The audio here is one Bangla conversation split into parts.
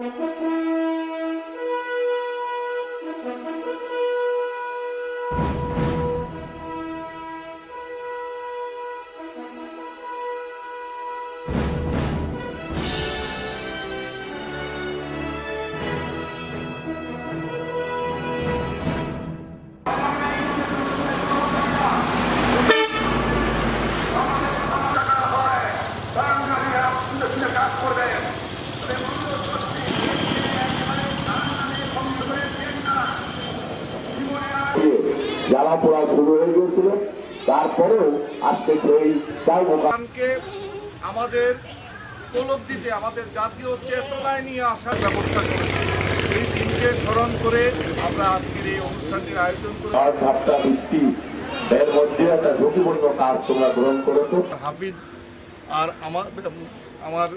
Mm-hmm. জ্বালা পোড়া শুরু হয়ে গিয়েছিল। তারপরেও আজকে সেই তাই আমাদের উপলব্ধিতে আমাদের জাতীয় চেতনায় নিয়ে আসার ব্যবস্থা করেছে। সেই দিনকে স্মরণ করে আমরা আজকের এই অনুষ্ঠানটির আয়োজন করি সাতটা ভিত্তি এর মধ্যে একটা ঝুঁকিপূর্ণ কাজ তোমরা গ্রহণ করেছ। হাফিজ আর আমার আমার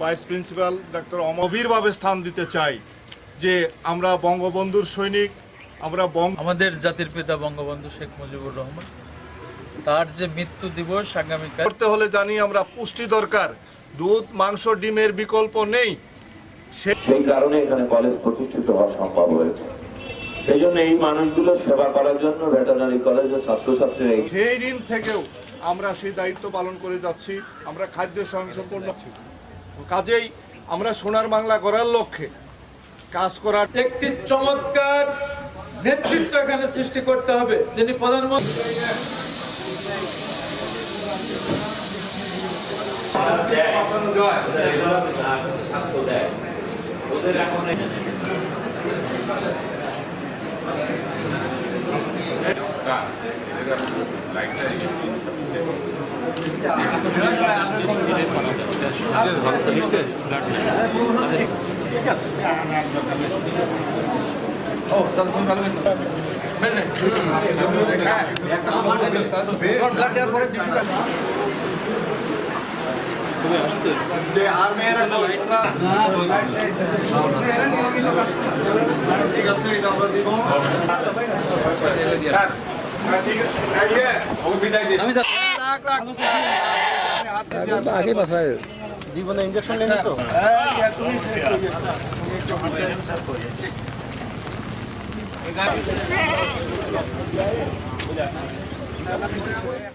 ভাইস প্রিন্সিপাল ডাক্তার অমভিরভাবে স্থান দিতে চাই যে আমরা বঙ্গবন্ধুর সৈনিক আমরা বঙ্গ আমাদের জাতির পিতা বঙ্গবন্ধু শেখ মুজিবুর রহমান তার যে মৃত্যু দিবস আগামীকাল করতে হলে জানি আমরা পুষ্টি দরকার। দুধ মাংস ডিমের বিকল্প নেই। সে সেই কারণে এখানে কলেজ প্রতিষ্ঠিত হওয়া সম্ভব হয়েছে। সেই জন্য এই মানুষগুলো সেবা করার জন্য ভেটেরিনারি কলেজের ছাত্রছাত্রীরা সেই ঋণ থেকেও আমরা সেই দায়িত্ব পালন করে যাচ্ছি। আমরা খাদ্য স্বয়ংসম্পূর্ণ কাজেই আমরা সোনার বাংলা করার লক্ষ্যে কাজ করার একটি চমৎকার নেতৃত্ব এখানে সৃষ্টি করতে হবে যিনি প্রধানমন্ত্রী। ঠিক আছে। এটা আমরা দিব। হ্যাঁ, ঠিক আছে। এই যে, রাখ, রাখ। আগে বাসায় জীবনে ইঞ্জেকশন নেই তো? Terima kasih.